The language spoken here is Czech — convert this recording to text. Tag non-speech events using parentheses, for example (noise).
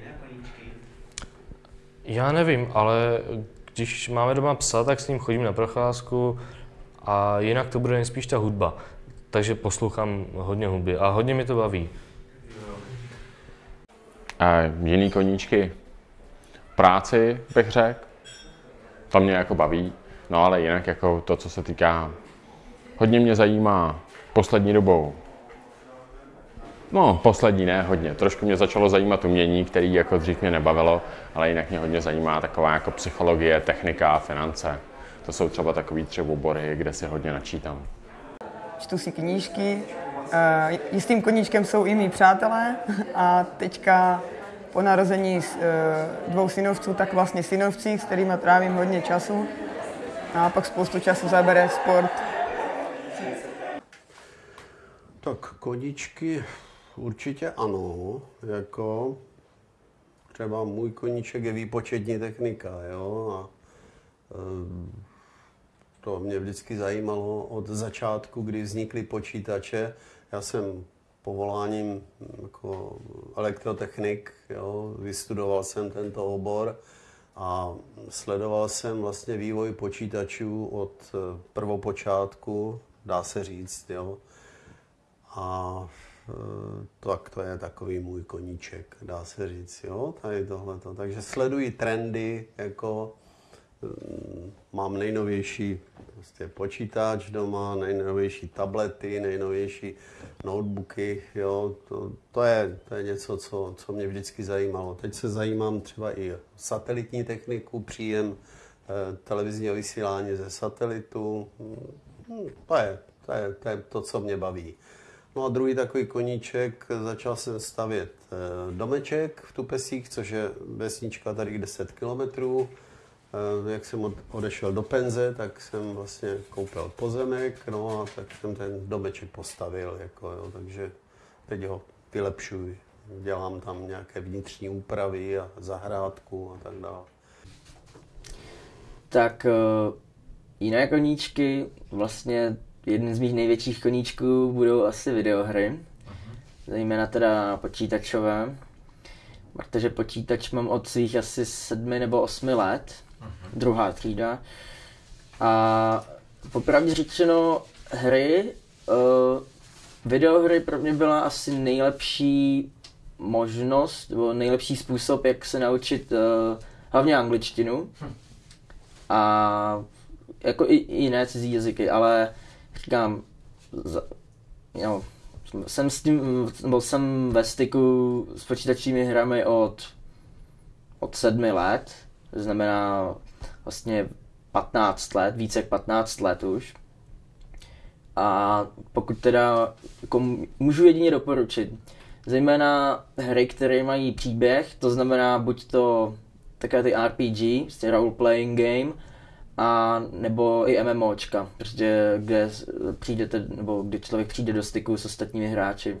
koníčky? Já nevím, ale když máme doma psa, tak s ním chodím na procházku a jinak to bude nejspíš ta hudba. Takže poslouchám hodně hudby a hodně mi to baví. A jiný koníčky? Práci bych řekl. To mě jako baví. No ale jinak jako to, co se týká... Hodně mě zajímá poslední dobou. No, poslední ne, hodně. Trošku mě začalo zajímat umění, který jako dřív mě nebavilo, ale jinak mě hodně zajímá taková jako psychologie, technika a finance. To jsou třeba takový tři obory, kde si hodně načítám. čtu si knížky. Eh, Jistým koníčkem jsou i mý přátelé (laughs) a teďka po narození s- eh, dvou synovců, tak vlastně synovci, s kterými trávím hodně času. A pak spoustu času zabere sport. Tak koníčky určitě ano, jako třeba můj koníček je výpočetní technika, jo, a eh, to mě vždycky zajímalo od začátku, kdy vznikly počítače. Já jsem povoláním jako elektrotechnik, jo, vystudoval jsem tento obor a sledoval jsem vlastně vývoj počítačů od eh, prvopočátku, dá se říct, jo. A tak to je takový můj koníček, dá se říct, jo, tady tohleto. Takže sleduji trendy, jako mm, mám nejnovější prostě počítač doma, nejnovější tablety, nejnovější notebooky, jo, to, to, je, to je něco, co, co mě vždycky zajímalo. Teď se zajímám třeba i satelitní techniku, příjem eh, televizního vysílání ze satelitu, Hm, to je, to je, to je to, co mě baví. No a druhý takový koníček, začal jsem stavět eh, domeček v Tupesích, což je vesnička tady 10 kilometrů. Eh, Jak jsem od- odešel do penze, tak jsem vlastně koupil pozemek, no a tak jsem ten domeček postavil, jako, jo, takže teď ho vylepšuji. Dělám tam nějaké vnitřní úpravy a zahrádku a tak dále. Tak eh, jiné koníčky, vlastně jedny z mých největších koníčků budou asi videohry. Zejména teda počítačové. Protože počítač mám od svých asi sedmi nebo osmi let. Druhá třída. A popravdě řečeno, hry, uh, videohry pro mě byla asi nejlepší možnost, nebo nejlepší způsob, jak se naučit uh, hlavně angličtinu a jako i, i jiné cizí jazyky, ale říkám, jo, jsem s tím, nebo jsem ve styku s počítačními hrami od, od sedmi let, to znamená vlastně 15 let, více jak 15 let už. A pokud teda jako můžu jedině doporučit, zejména hry, které mají příběh, to znamená buď to takové ty RPG, prostě role playing game, a nebo i MMOčka, prostě kde přijdete, nebo kdy člověk přijde do styku s ostatními hráči.